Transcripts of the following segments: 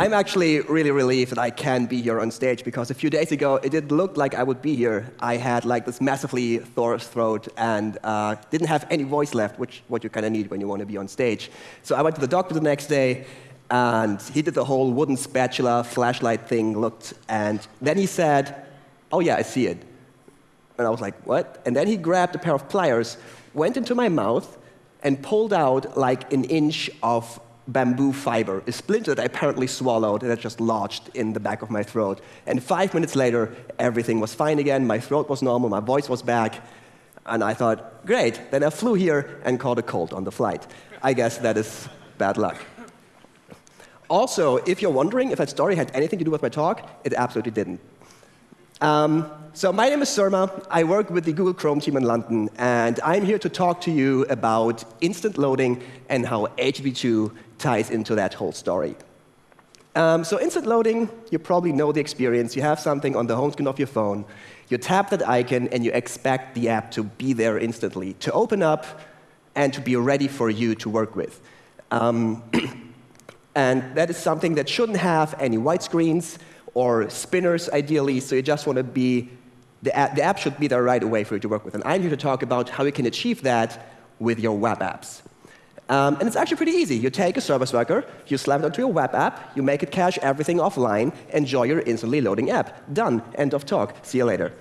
I'm actually really relieved that I can be here on stage because a few days ago it didn't look like I would be here. I had like this massively sore throat and uh, didn't have any voice left, which what you kind of need when you want to be on stage. So I went to the doctor the next day, and he did the whole wooden spatula flashlight thing, looked, and then he said, "Oh yeah, I see it." And I was like, "What?" And then he grabbed a pair of pliers, went into my mouth, and pulled out like an inch of bamboo fiber, a splinter that I apparently swallowed and that just lodged in the back of my throat. And five minutes later, everything was fine again. My throat was normal, my voice was back. And I thought, great. Then I flew here and caught a cold on the flight. I guess that is bad luck. Also, if you're wondering if that story had anything to do with my talk, it absolutely didn't. Um, so my name is Surma. I work with the Google Chrome team in London, and I'm here to talk to you about instant loading and how HTTP2 ties into that whole story. Um, so instant loading, you probably know the experience. You have something on the home screen of your phone. You tap that icon, and you expect the app to be there instantly, to open up and to be ready for you to work with. Um, and that is something that shouldn't have any white screens or spinners, ideally, so you just want to be, the app, the app should be there right away for you to work with. And I'm here to talk about how you can achieve that with your web apps. Um, and it's actually pretty easy. You take a service worker, you slap it onto your web app, you make it cache everything offline, enjoy your instantly loading app. Done. End of talk. See you later.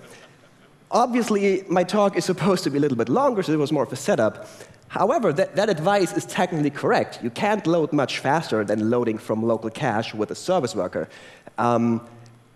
Obviously, my talk is supposed to be a little bit longer, so it was more of a setup. However, that, that advice is technically correct. You can't load much faster than loading from local cache with a service worker. Um,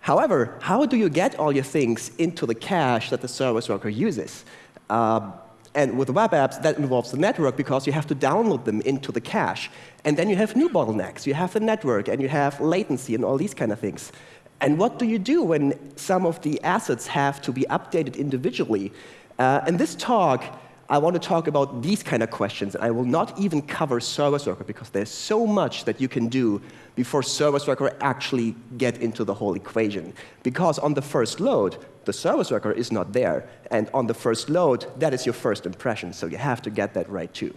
however, how do you get all your things into the cache that the service worker uses? Uh, and with web apps, that involves the network because you have to download them into the cache. And then you have new bottlenecks. You have the network, and you have latency, and all these kind of things. And what do you do when some of the assets have to be updated individually? Uh, this talk, I want to talk about these kind of questions. And I will not even cover service worker because there's so much that you can do before service worker actually get into the whole equation. Because on the first load, the service worker is not there. And on the first load, that is your first impression. So you have to get that right too.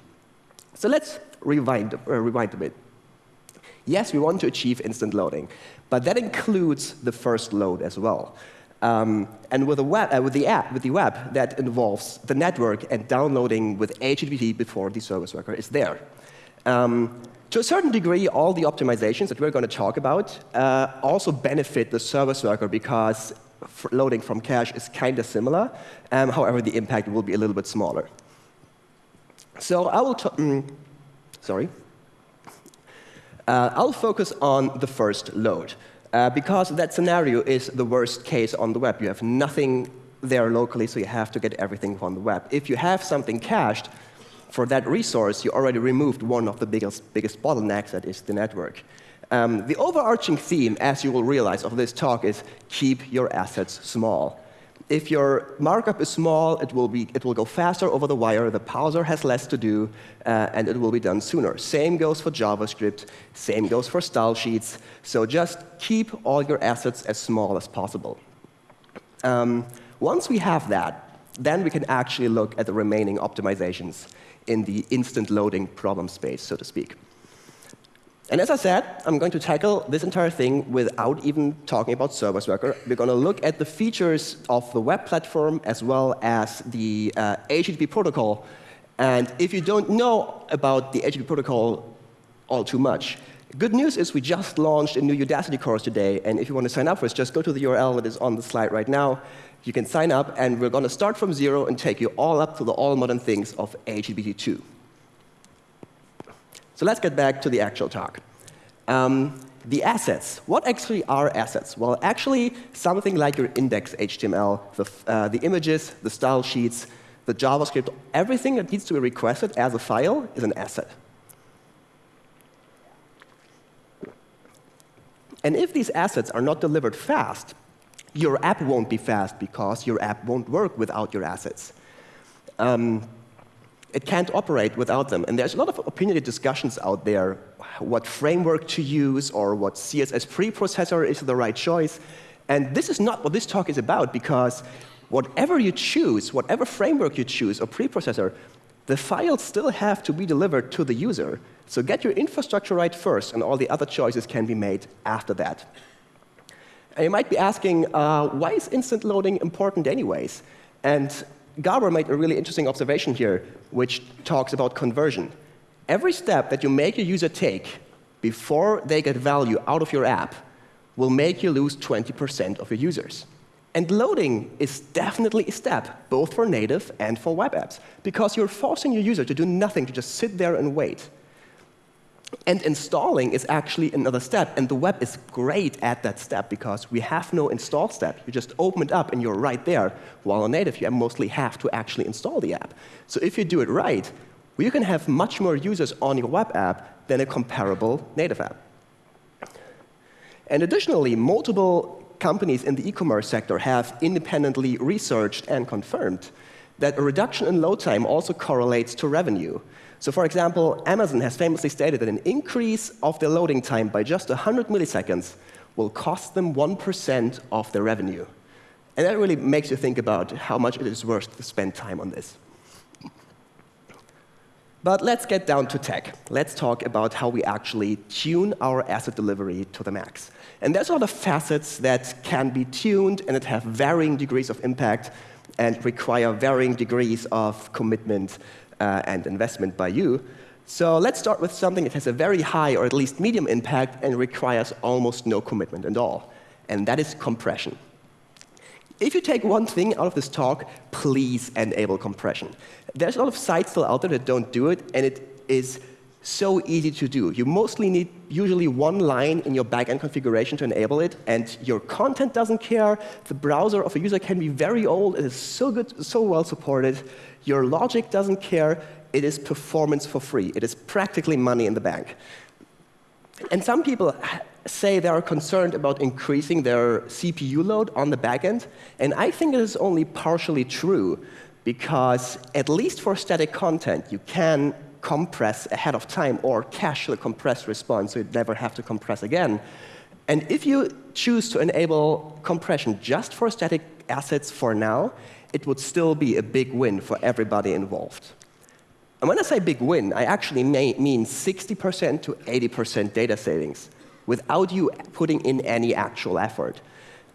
So let's rewind, uh, rewind a bit. Yes, we want to achieve instant loading, but that includes the first load as well. Um, and with the, web, uh, with the app, with the web, that involves the network and downloading with HTTP before the service worker is there. Um, to a certain degree, all the optimizations that we're going to talk about uh, also benefit the service worker because loading from cache is kind of similar. Um, however, the impact will be a little bit smaller. So I will, mm, sorry. Uh, I'll focus on the first load. Uh, because that scenario is the worst case on the web. You have nothing there locally, so you have to get everything from the web. If you have something cached, for that resource, you already removed one of the biggest, biggest bottlenecks, that is the network. Um, the overarching theme, as you will realize, of this talk is keep your assets small. If your markup is small, it will, be, it will go faster over the wire, the parser has less to do, uh, and it will be done sooner. Same goes for JavaScript, same goes for style sheets. So just keep all your assets as small as possible. Um, once we have that, then we can actually look at the remaining optimizations in the instant loading problem space, so to speak. And as I said, I'm going to tackle this entire thing without even talking about Service Worker. We're going to look at the features of the web platform as well as the uh, HTTP protocol. And if you don't know about the HTTP protocol all too much, good news is we just launched a new Udacity course today. And if you want to sign up for it, just go to the URL that is on the slide right now. You can sign up, and we're going to start from zero and take you all up to the all modern things of HTTP 2. So let's get back to the actual talk. Um, the assets. What actually are assets? Well, actually, something like your index HTML, the, uh, the images, the style sheets, the JavaScript, everything that needs to be requested as a file is an asset. And if these assets are not delivered fast, your app won't be fast because your app won't work without your assets. Um, it can't operate without them. And there's a lot of opinionated discussions out there what framework to use or what CSS preprocessor is the right choice. And this is not what this talk is about because whatever you choose, whatever framework you choose or preprocessor, the files still have to be delivered to the user. So get your infrastructure right first, and all the other choices can be made after that. And you might be asking, uh, why is instant loading important anyways? And Gabor made a really interesting observation here, which talks about conversion. Every step that you make a user take before they get value out of your app will make you lose 20% of your users. And loading is definitely a step, both for native and for web apps, because you're forcing your user to do nothing, to just sit there and wait. And installing is actually another step, and the web is great at that step because we have no install step. You just open it up and you're right there, while on native you mostly have to actually install the app. So if you do it right, you can have much more users on your web app than a comparable native app. And additionally, multiple companies in the e-commerce sector have independently researched and confirmed that a reduction in load time also correlates to revenue. So for example, Amazon has famously stated that an increase of their loading time by just 100 milliseconds will cost them 1% of their revenue. And that really makes you think about how much it is worth to spend time on this. But let's get down to tech. Let's talk about how we actually tune our asset delivery to the max. And there's a lot of facets that can be tuned and that have varying degrees of impact and require varying degrees of commitment uh, and investment by you. So let's start with something that has a very high or at least medium impact and requires almost no commitment at all, and that is compression. If you take one thing out of this talk, please enable compression. There's a lot of sites still out there that don't do it, and it is so easy to do. You mostly need usually one line in your backend configuration to enable it, and your content doesn't care. The browser of a user can be very old. It is so good, so well supported. Your logic doesn't care. It is performance for free. It is practically money in the bank. And some people say they are concerned about increasing their CPU load on the backend, and I think it is only partially true because at least for static content, you can compress ahead of time or cache the compressed response so you never have to compress again. And if you choose to enable compression just for static assets for now, it would still be a big win for everybody involved. And when I say big win, I actually mean 60% to 80% data savings without you putting in any actual effort.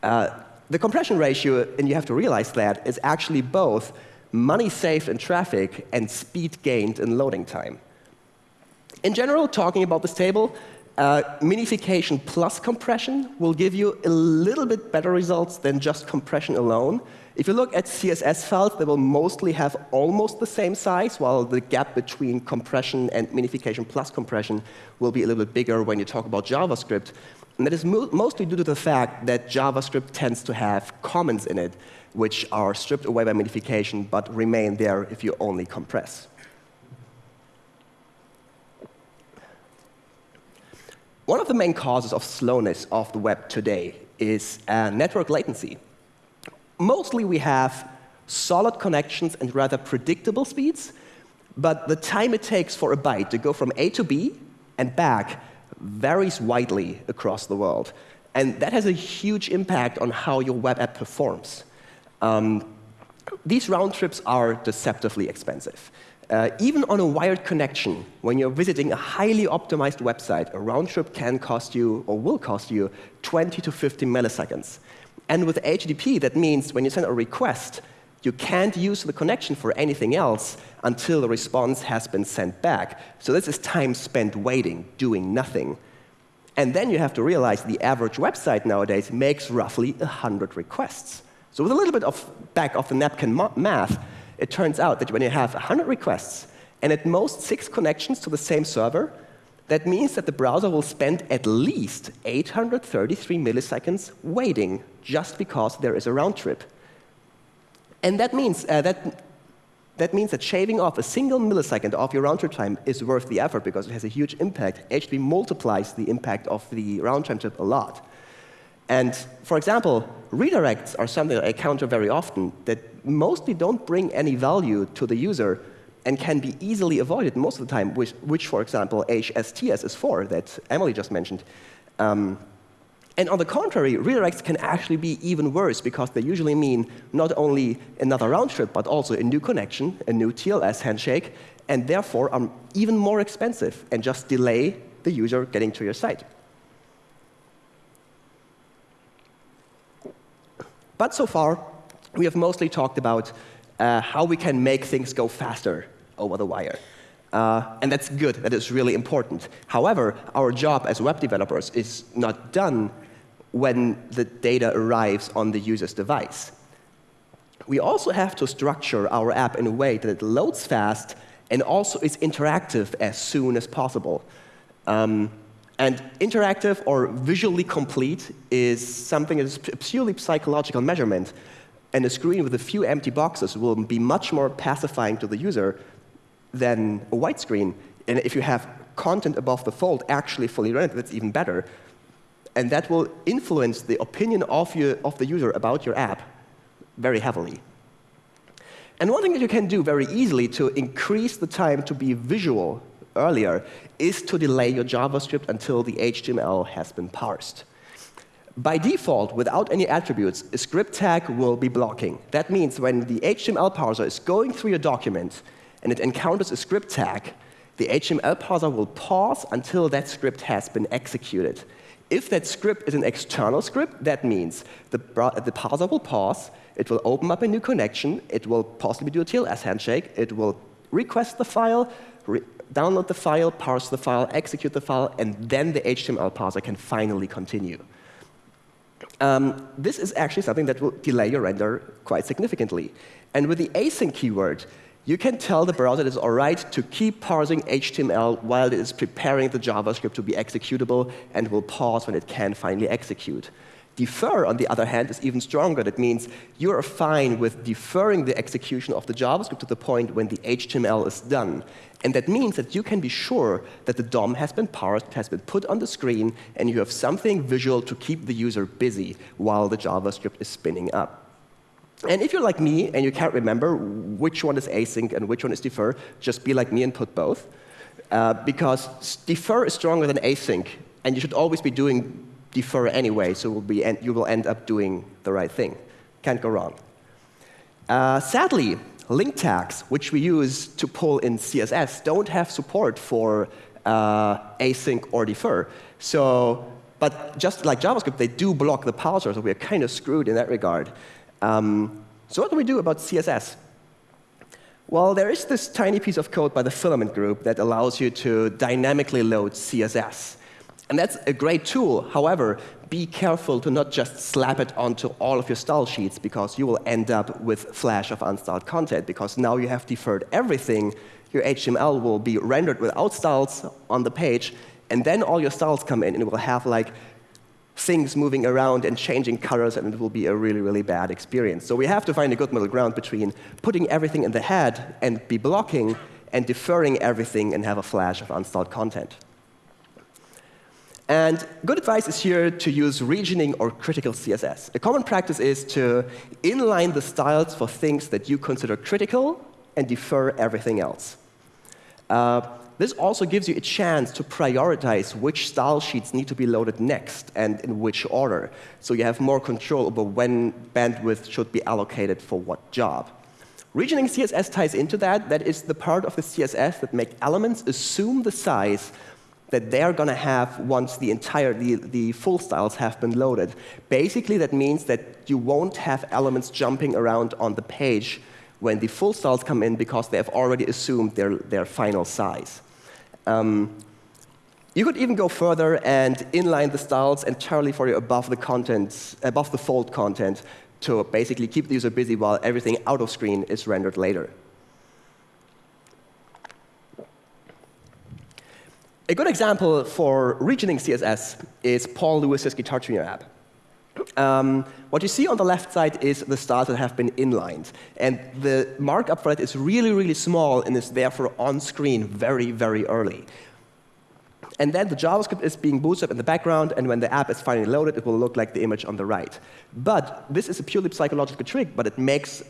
Uh, the compression ratio, and you have to realize that, is actually both money saved in traffic, and speed gained in loading time. In general, talking about this table, uh, minification plus compression will give you a little bit better results than just compression alone. If you look at CSS files, they will mostly have almost the same size, while the gap between compression and minification plus compression will be a little bit bigger when you talk about JavaScript. And that is mo mostly due to the fact that JavaScript tends to have comments in it which are stripped away by minification but remain there if you only compress. One of the main causes of slowness of the web today is uh, network latency. Mostly we have solid connections and rather predictable speeds, but the time it takes for a byte to go from A to B and back varies widely across the world. And that has a huge impact on how your web app performs. Um, these round trips are deceptively expensive. Uh, even on a wired connection, when you're visiting a highly optimized website, a round trip can cost you, or will cost you, 20 to 50 milliseconds. And with HTTP, that means when you send a request, you can't use the connection for anything else until the response has been sent back. So this is time spent waiting, doing nothing. And then you have to realize the average website nowadays makes roughly 100 requests. So with a little bit of back of the napkin math, it turns out that when you have 100 requests and at most six connections to the same server, that means that the browser will spend at least 833 milliseconds waiting just because there is a round trip. And that means, uh, that, that means that shaving off a single millisecond of your round trip time is worth the effort because it has a huge impact. HTTP multiplies the impact of the round trip a lot. And for example, redirects are something I encounter very often that mostly don't bring any value to the user and can be easily avoided most of the time, which, which for example, HSTS is for, that Emily just mentioned. Um, And on the contrary, redirects can actually be even worse because they usually mean not only another round trip, but also a new connection, a new TLS handshake, and therefore are even more expensive and just delay the user getting to your site. But so far, we have mostly talked about uh, how we can make things go faster over the wire. Uh, and that's good, that is really important. However, our job as web developers is not done when the data arrives on the user's device. We also have to structure our app in a way that it loads fast and also is interactive as soon as possible. Um, and interactive or visually complete is something that is purely psychological measurement. And a screen with a few empty boxes will be much more pacifying to the user than a white screen. And if you have content above the fold actually fully rendered, that's even better. And that will influence the opinion of, you, of the user about your app very heavily. And one thing that you can do very easily to increase the time to be visual earlier is to delay your JavaScript until the HTML has been parsed. By default, without any attributes, a script tag will be blocking. That means when the HTML parser is going through your document and it encounters a script tag, the HTML parser will pause until that script has been executed. If that script is an external script, that means the, the parser will pause, it will open up a new connection, it will possibly do a TLS handshake, it will request the file, download the file, parse the file, execute the file, and then the HTML parser can finally continue. Um, this is actually something that will delay your render quite significantly. And with the async keyword, you can tell the browser it is all right to keep parsing HTML while it is preparing the JavaScript to be executable and will pause when it can finally execute. Defer, on the other hand, is even stronger. That means you are fine with deferring the execution of the JavaScript to the point when the HTML is done. And that means that you can be sure that the DOM has been parsed, has been put on the screen, and you have something visual to keep the user busy while the JavaScript is spinning up. And if you're like me and you can't remember which one is async and which one is defer, just be like me and put both. Uh, because defer is stronger than async, and you should always be doing defer anyway, so be you will end up doing the right thing. Can't go wrong. Uh, sadly, link tags, which we use to pull in CSS, don't have support for uh, async or defer. So, but just like JavaScript, they do block the parser, so we're kind of screwed in that regard. Um, so what do we do about CSS? Well, there is this tiny piece of code by the Filament group that allows you to dynamically load CSS. And that's a great tool. However, be careful to not just slap it onto all of your style sheets, because you will end up with flash of unstyled content, because now you have deferred everything. Your HTML will be rendered without styles on the page, and then all your styles come in, and it will have like things moving around and changing colors, and it will be a really, really bad experience. So we have to find a good middle ground between putting everything in the head and be blocking, and deferring everything and have a flash of unstyled content. And good advice is here to use regioning or critical CSS. A common practice is to inline the styles for things that you consider critical and defer everything else. Uh, this also gives you a chance to prioritize which style sheets need to be loaded next and in which order. So you have more control over when bandwidth should be allocated for what job. Regioning CSS ties into that. That is the part of the CSS that make elements assume the size that they're going to have once the entire, the, the full styles have been loaded. Basically, that means that you won't have elements jumping around on the page when the full styles come in because they have already assumed their, their final size. Um, you could even go further and inline the styles entirely for you above the content, above the fold content to basically keep the user busy while everything out of screen is rendered later. A good example for regioning CSS is Paul Lewis's Guitar Tuner app. Um, what you see on the left side is the styles that have been inlined. And the markup for that is really, really small and is therefore on screen very, very early. And then the JavaScript is being boosted up in the background, and when the app is finally loaded, it will look like the image on the right. But this is a purely psychological trick, but it makes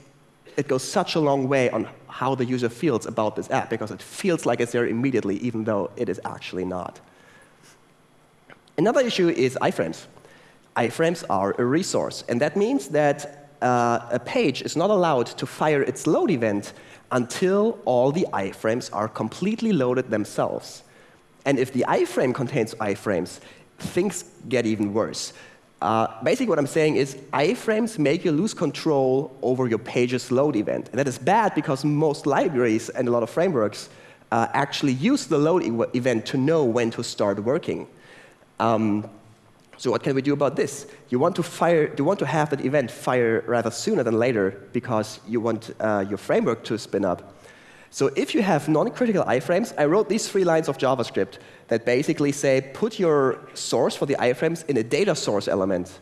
it goes such a long way on how the user feels about this app, because it feels like it's there immediately, even though it is actually not. Another issue is iframes. iframes are a resource. And that means that uh, a page is not allowed to fire its load event until all the iframes are completely loaded themselves. And if the iframe contains iframes, things get even worse. Uh, basically, what I'm saying is iframes make you lose control over your page's load event. And that is bad because most libraries and a lot of frameworks uh, actually use the load e event to know when to start working. Um, so what can we do about this? You want to fire, you want to have that event fire rather sooner than later because you want uh, your framework to spin up. So if you have non-critical iframes, I wrote these three lines of JavaScript that basically say, put your source for the iframes in a data source element.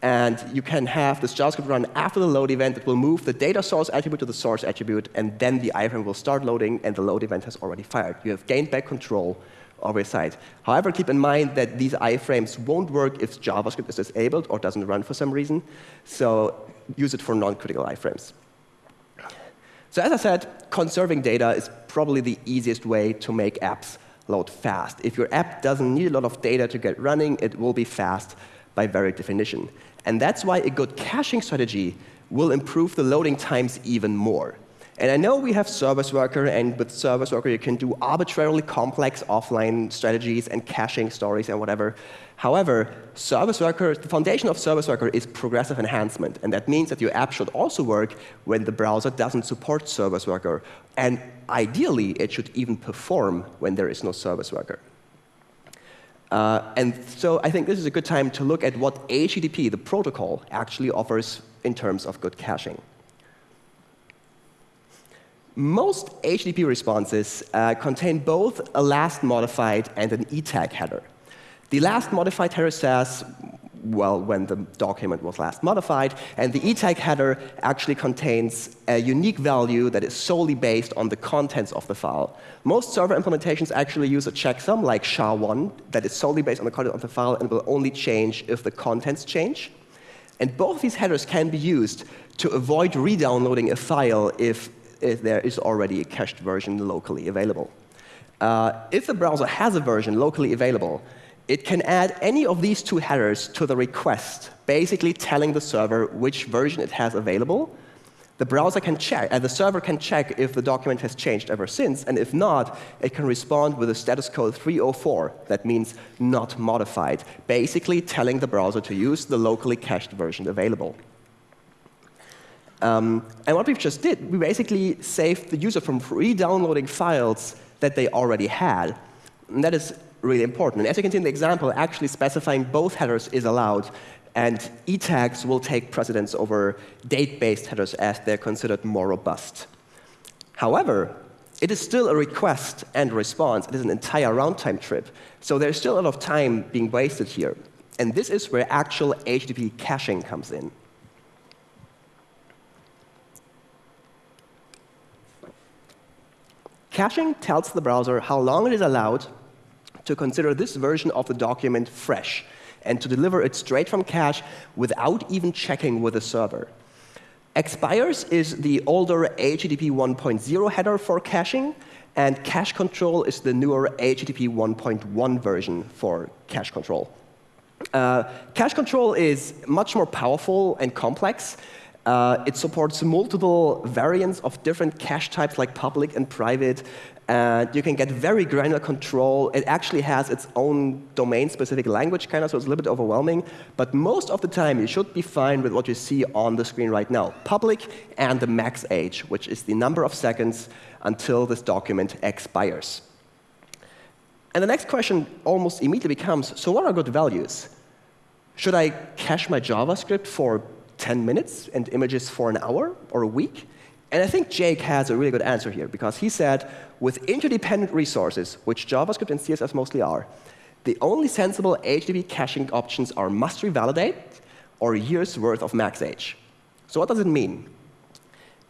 And you can have this JavaScript run after the load event that will move the data source attribute to the source attribute, and then the iframe will start loading, and the load event has already fired. You have gained back control over your site. However, keep in mind that these iframes won't work if JavaScript is disabled or doesn't run for some reason. So use it for non-critical iframes. So as I said, conserving data is probably the easiest way to make apps load fast. If your app doesn't need a lot of data to get running, it will be fast by very definition. And that's why a good caching strategy will improve the loading times even more. And I know we have Service Worker, and with Service Worker, you can do arbitrarily complex offline strategies and caching stories and whatever. However, Service Worker, the foundation of Service Worker is progressive enhancement. And that means that your app should also work when the browser doesn't support Service Worker. And ideally, it should even perform when there is no Service Worker. Uh, and so I think this is a good time to look at what HTTP, the protocol, actually offers in terms of good caching. Most HTTP responses uh, contain both a last modified and an ETag header. The last modified header says, well, when the document was last modified, and the ETag header actually contains a unique value that is solely based on the contents of the file. Most server implementations actually use a checksum like SHA-1 that is solely based on the content of the file and will only change if the contents change. And both these headers can be used to avoid re-downloading a file if, if there is already a cached version locally available. Uh, if the browser has a version locally available, it can add any of these two headers to the request, basically telling the server which version it has available. The browser can check, and the server can check if the document has changed ever since, and if not, it can respond with a status code 304, that means not modified, basically telling the browser to use the locally cached version available. Um, and what we've just did, we basically saved the user from re-downloading files that they already had. And that is really important. And as you can see in the example, actually specifying both headers is allowed. And e-tags will take precedence over date-based headers as they're considered more robust. However, it is still a request and response. It is an entire runtime trip. So there's still a lot of time being wasted here. And this is where actual HTTP caching comes in. Caching tells the browser how long it is allowed to consider this version of the document fresh and to deliver it straight from cache without even checking with the server. Expires is the older HTTP 1.0 header for caching, and cache control is the newer HTTP 1.1 version for cache control. Uh, cache control is much more powerful and complex. Uh, it supports multiple variants of different cache types like public and private, and you can get very granular control. It actually has its own domain-specific language, kind of, so it's a little bit overwhelming. But most of the time, you should be fine with what you see on the screen right now. Public and the max age, which is the number of seconds until this document expires. And the next question almost immediately becomes, so what are good values? Should I cache my JavaScript for 10 minutes and images for an hour or a week? And I think Jake has a really good answer here, because he said, with interdependent resources, which JavaScript and CSS mostly are, the only sensible HTTP caching options are must revalidate or years worth of max age. So what does it mean?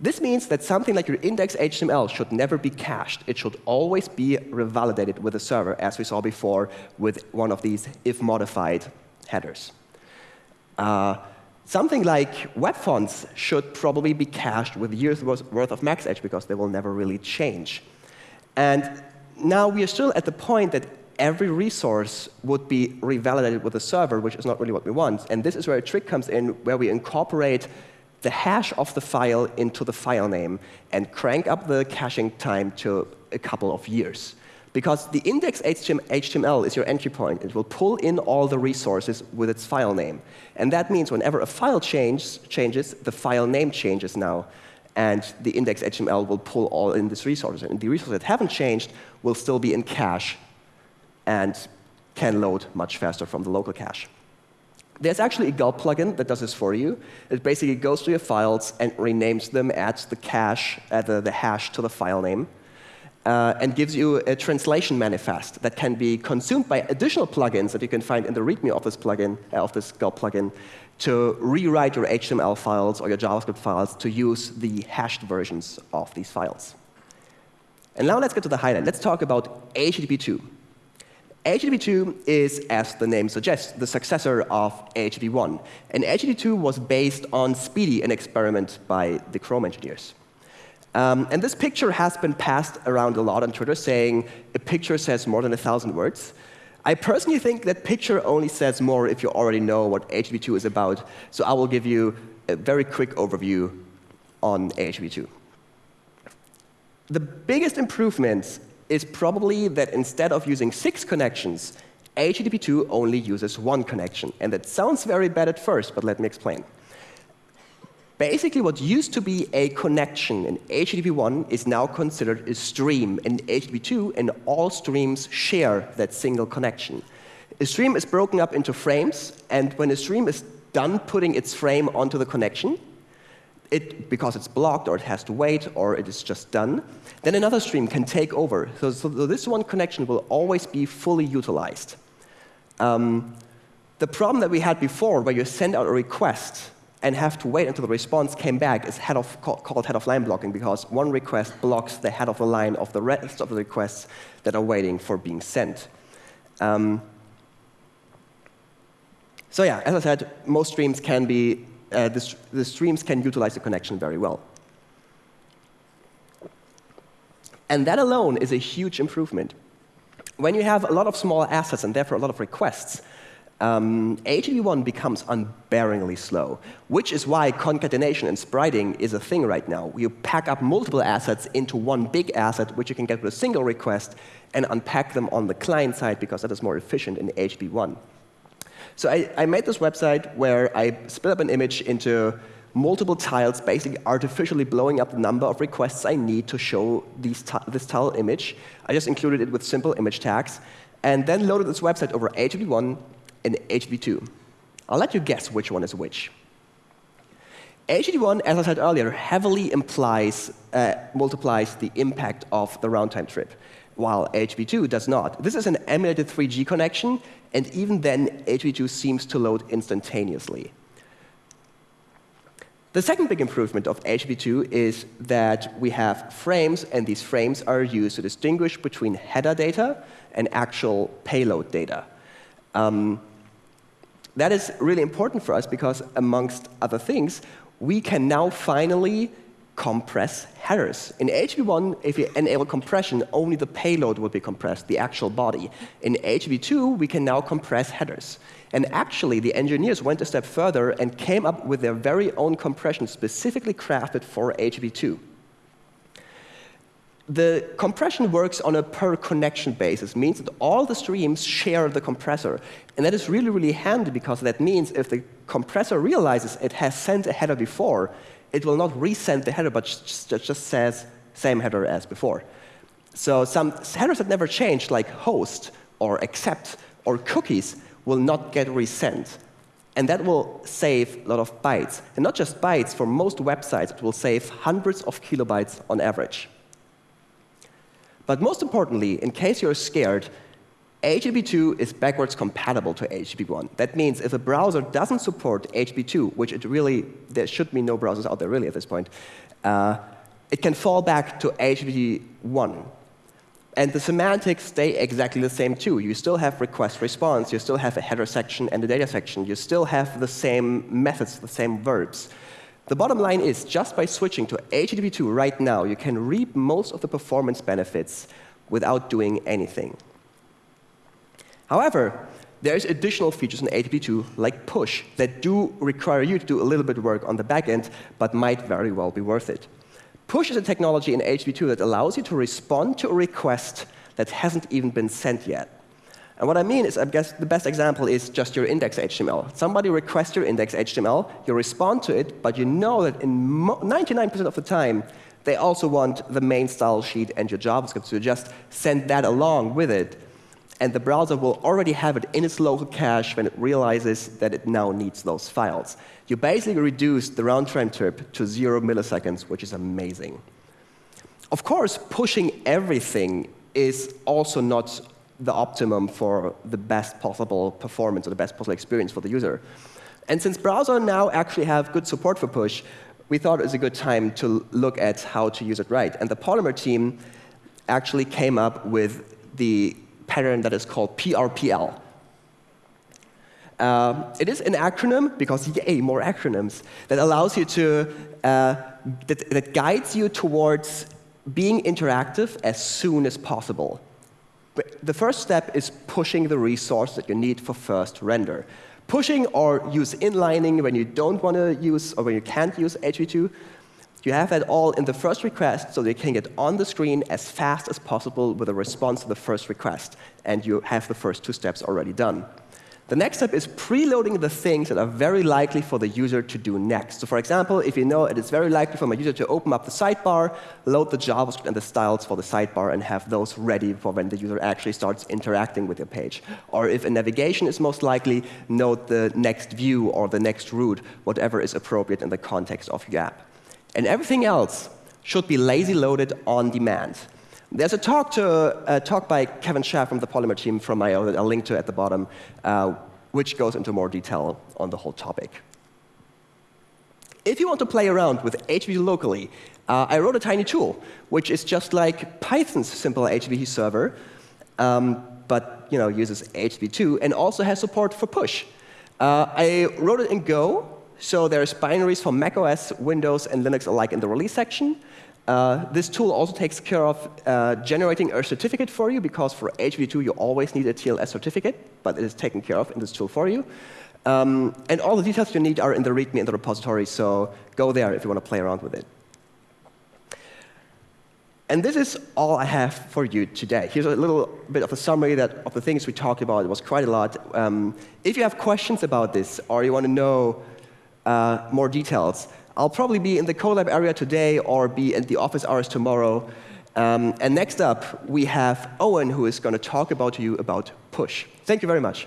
This means that something like your index HTML should never be cached. It should always be revalidated with the server, as we saw before with one of these if modified headers. Uh, Something like web fonts should probably be cached with years worth of max age because they will never really change. And now we are still at the point that every resource would be revalidated with the server, which is not really what we want. And this is where a trick comes in, where we incorporate the hash of the file into the file name and crank up the caching time to a couple of years. Because the index HTML is your entry point. It will pull in all the resources with its file name. And that means whenever a file change, changes, the file name changes now. And the index HTML will pull all in these resources. And the resources that haven't changed will still be in cache and can load much faster from the local cache. There's actually a gulp plugin that does this for you. It basically goes to your files and renames them, adds the cache, the, the hash to the file name uh, and gives you a translation manifest that can be consumed by additional plugins that you can find in the README of this plugin, uh, of this Gulp plugin, to rewrite your HTML files or your JavaScript files to use the hashed versions of these files. And now let's get to the highlight. Let's talk about HTTP 2. HTTP 2 is, as the name suggests, the successor of HTTP 1. And HTTP 2 was based on SPDY, an experiment by the Chrome engineers. Um, and this picture has been passed around a lot on Twitter, saying a picture says more than a thousand words. I personally think that picture only says more if you already know what HTTP2 is about. So I will give you a very quick overview on HTTP2. The biggest improvement is probably that instead of using six connections, HTTP2 only uses one connection. And that sounds very bad at first, but let me explain. Basically, what used to be a connection in HTTP 1 is now considered a stream in HTTP 2, and all streams share that single connection. A stream is broken up into frames, and when a stream is done putting its frame onto the connection, it, because it's blocked or it has to wait or it is just done, then another stream can take over. So, so this one connection will always be fully utilized. Um, the problem that we had before, where you send out a request and have to wait until the response came back is head of, called head of line blocking because one request blocks the head of the line of the rest of the requests that are waiting for being sent. Um, so yeah, as I said, most streams can be, uh, the, the streams can utilize the connection very well. And that alone is a huge improvement. When you have a lot of small assets and therefore a lot of requests, um, HTTP1 becomes unbearingly slow, which is why concatenation and spriting is a thing right now. You pack up multiple assets into one big asset, which you can get with a single request, and unpack them on the client side because that is more efficient in HTTP1. So I, I made this website where I split up an image into multiple tiles, basically artificially blowing up the number of requests I need to show these this tile image. I just included it with simple image tags, and then loaded this website over HTTP1 and HTTP2. I'll let you guess which one is which. HTTP1, as I said earlier, heavily implies, uh, multiplies the impact of the round-time trip, while HTTP2 does not. This is an emulated 3G connection, and even then, HTTP2 seems to load instantaneously. The second big improvement of HTTP2 is that we have frames, and these frames are used to distinguish between header data and actual payload data. Um, that is really important for us because, amongst other things, we can now finally compress headers. In HTTP1, if you enable compression, only the payload will be compressed, the actual body. In HTTP2, we can now compress headers. And actually, the engineers went a step further and came up with their very own compression specifically crafted for HTTP2 the compression works on a per connection basis, means that all the streams share the compressor. And that is really, really handy because that means if the compressor realizes it has sent a header before, it will not resend the header, but just, says same header as before. So some headers that never change, like host or accept or cookies, will not get resent. And that will save a lot of bytes. And not just bytes, for most websites, it will save hundreds of kilobytes on average. But most importantly, in case you're scared, HTTP2 is backwards compatible to HTTP1. That means if a browser doesn't support HTTP2, which it really, there should be no browsers out there really at this point, uh, it can fall back to HTTP1. And the semantics stay exactly the same too. You still have request response, you still have a header section and a data section, you still have the same methods, the same verbs. The bottom line is, just by switching to HTTP2 right now, you can reap most of the performance benefits without doing anything. However, there's additional features in HTTP2, like push, that do require you to do a little bit of work on the back end, but might very well be worth it. Push is a technology in HTTP2 that allows you to respond to a request that hasn't even been sent yet. And what I mean is, I guess the best example is just your index HTML. Somebody requests your index HTML, you respond to it, but you know that in 99% of the time, they also want the main style sheet and your JavaScript, so you just send that along with it. And the browser will already have it in its local cache when it realizes that it now needs those files. You basically reduce the round trip to zero milliseconds, which is amazing. Of course, pushing everything is also not the optimum for the best possible performance or the best possible experience for the user. And since browsers now actually have good support for push, we thought it was a good time to look at how to use it right. And the Polymer team actually came up with the pattern that is called PRPL. Uh, it is an acronym, because yay, more acronyms, that allows you to, uh, that, that guides you towards being interactive as soon as possible. The first step is pushing the resource that you need for first render. Pushing or use inlining when you don't want to use or when you can't use HTTP2. You have that all in the first request so they can get on the screen as fast as possible with a response to the first request. And you have the first two steps already done. The next step is preloading the things that are very likely for the user to do next. So for example, if you know it is very likely for my user to open up the sidebar, load the JavaScript and the styles for the sidebar, and have those ready for when the user actually starts interacting with your page. Or if a navigation is most likely, note the next view or the next route, whatever is appropriate in the context of your app. And everything else should be lazy loaded on demand. There's a talk, to, a talk by Kevin Schaaf from the Polymer team from I/O that I'll link to at the bottom, uh, which goes into more detail on the whole topic. If you want to play around with HTTP locally, uh, I wrote a tiny tool, which is just like Python's simple HTTP server, um, but you know, uses HTTP2 and also has support for push. Uh, I wrote it in Go, so there's binaries for macOS, Windows, and Linux alike in the release section. Uh, this tool also takes care of uh, generating a certificate for you, because for HV2 you always need a TLS certificate, but it is taken care of in this tool for you. Um, and all the details you need are in the README in the repository, so go there if you want to play around with it. And this is all I have for you today. Here's a little bit of a summary that, of the things we talked about. It was quite a lot. Um, if you have questions about this, or you want to know uh, more details, I'll probably be in the Colab area today or be in the office hours tomorrow. Um, and next up, we have Owen, who is going to talk about to you about push. Thank you very much.